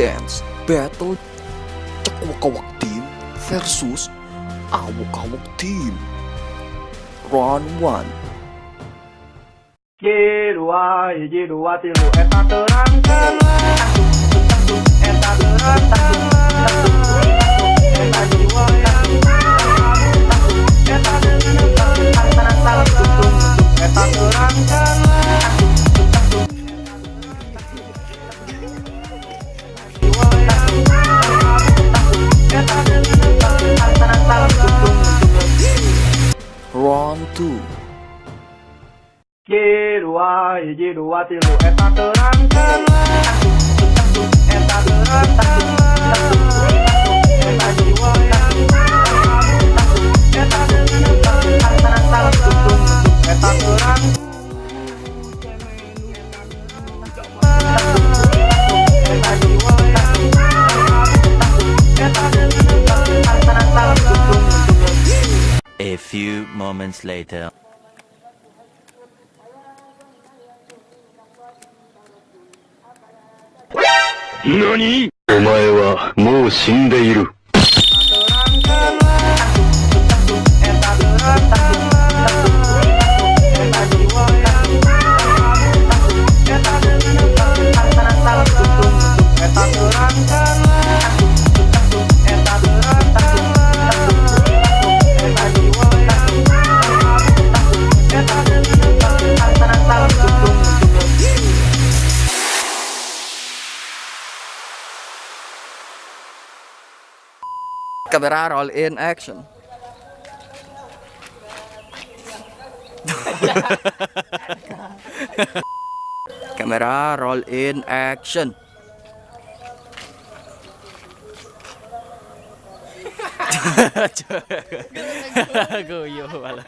Dance Battle Cekwakawak Team versus Awok-Awok Team Round 1 Jirua, jirua tilu eta terangkanlah Eta terangkanlah Eta Round 2 Jirua, jirua tilu. Eta terangkanlah few moments later. 何お前はもう死んでいる。Kamera roll in action. Camera roll in action. Guyo pala.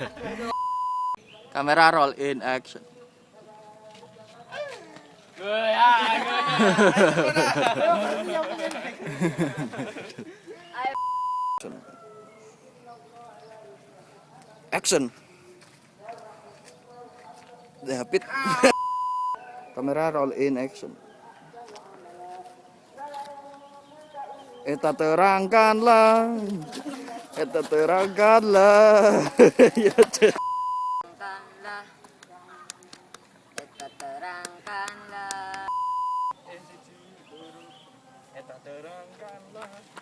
Kamera roll in action Action. Dapit. Kamera roll in action. Eta terangkanlah. Eta terangkanlah. ya Cek. terangkanlah Eta terangkanlah Eta